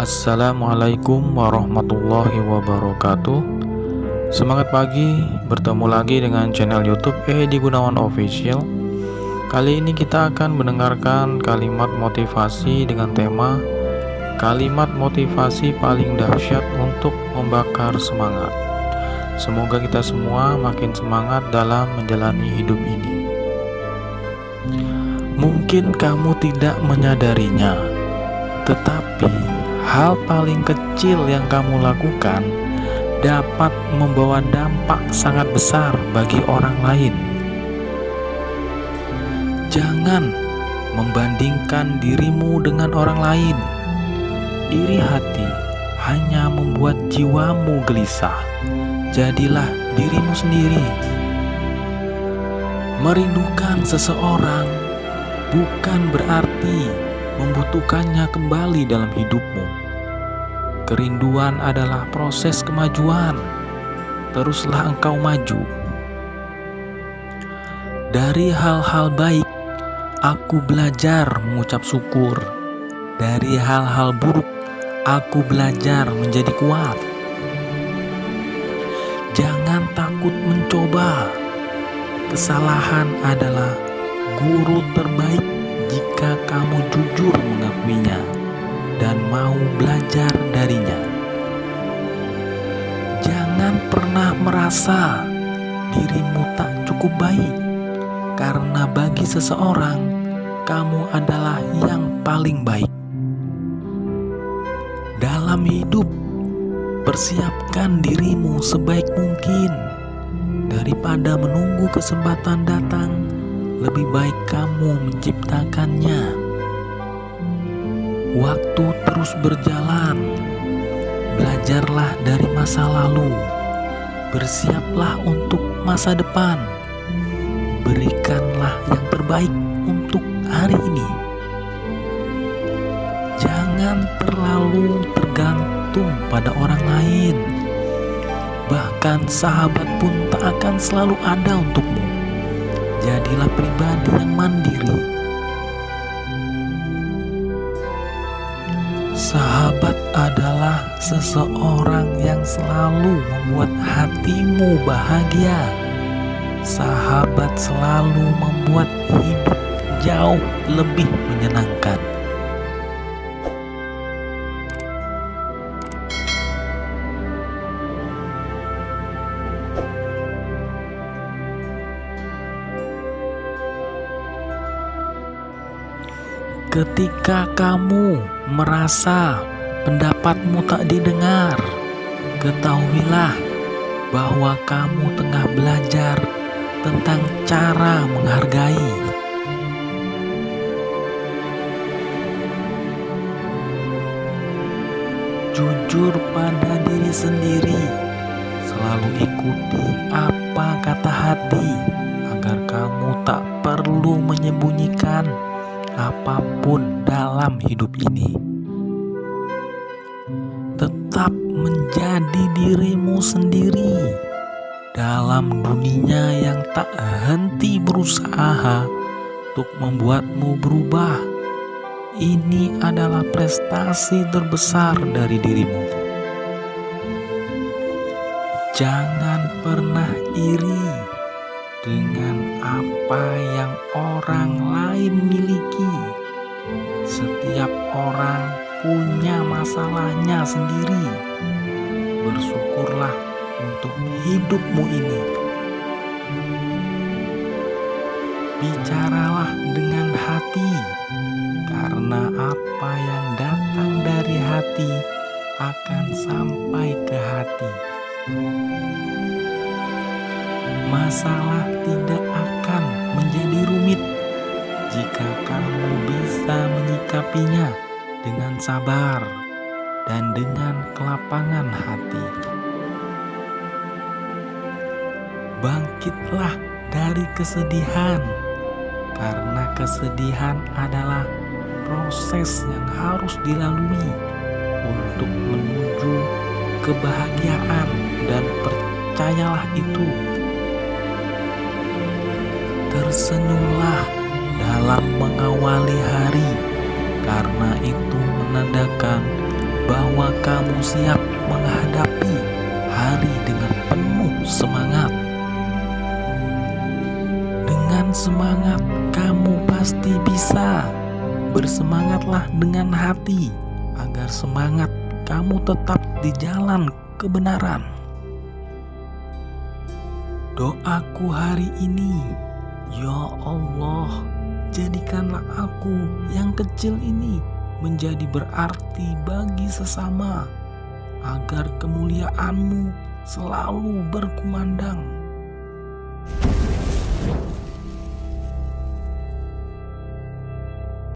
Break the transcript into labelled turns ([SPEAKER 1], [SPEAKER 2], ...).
[SPEAKER 1] Assalamualaikum warahmatullahi wabarakatuh. Semangat pagi, bertemu lagi dengan channel youtube Edi Gunawan Official. Kali ini kita akan mendengarkan kalimat motivasi dengan tema Kalimat motivasi paling dahsyat untuk membakar semangat. Semoga kita semua makin semangat dalam menjalani hidup ini. Mungkin kamu tidak menyadarinya Tetapi hal paling kecil yang kamu lakukan dapat membawa dampak sangat besar bagi orang lain. Jangan membandingkan dirimu dengan orang lain. Iri hati hanya membuat jiwamu gelisah. Jadilah dirimu sendiri. Merindukan seseorang bukan berarti membutuhkannya kembali dalam hidupmu. Kerinduan adalah proses kemajuan. Teruslah engkau maju. Dari hal-hal baik, aku belajar mengucap syukur. Dari hal-hal buruk, aku belajar menjadi kuat. Jangan takut mencoba. Kesalahan adalah guru terbaik jika kamu jujur mengakuinya dan mau belajar darinya. Jangan pernah merasa dirimu tak cukup baik, karena bagi seseorang kamu adalah yang paling baik. Dalam hidup, persiapkan dirimu sebaik mungkin daripada menunggu kesempatan datang lebih baik kamu menciptakannya. Waktu terus berjalan, belajarlah dari masa lalu, bersiaplah untuk masa depan, berikanlah yang terbaik untuk hari ini. Jangan terlalu tergantung pada orang lain, bahkan sahabat pun tak akan selalu ada untukmu jadilah pribadi yang mandiri. Sahabat adalah seseorang yang selalu membuat hatimu bahagia. Sahabat selalu membuat hidup jauh lebih menyenangkan. Ketika kamu merasa pendapatmu tak didengar, ketahuilah bahwa kamu tengah belajar tentang cara menghargai. Jujur pada diri sendiri, selalu ikuti apa kata hati agar kamu tak perlu menyembunyikan apa pun dalam hidup ini. Tetap menjadi dirimu sendiri dalam dunia yang tak henti berusaha untuk membuatmu berubah. Ini adalah prestasi terbesar dari dirimu. Jangan pernah iri dengan apa yang orang lain miliki. Setiap orang punya masalahnya sendiri. Bersyukurlah untuk hidupmu ini. Bicaralah dengan hati, karena apa yang datang dari hati akan sampai ke hati masalah tidak jika kamu bisa menyikapinya dengan sabar dan dengan kelapangan hati. Bangkitlah dari kesedihan, karena kesedihan adalah proses yang harus dilalui untuk menuju kebahagiaan dan percayalah itu Tersenyumlah dalam mengawali hari, karena itu menandakan
[SPEAKER 2] bahwa kamu siap menghadapi hari dengan penuh semangat. Dengan semangat, kamu pasti bisa. Bersemangatlah dengan hati agar semangat kamu tetap di jalan kebenaran. Doaku hari ini, ya Allah, jadikanlah aku yang kecil ini menjadi berarti bagi sesama, agar kemuliaanmu selalu berkumandang.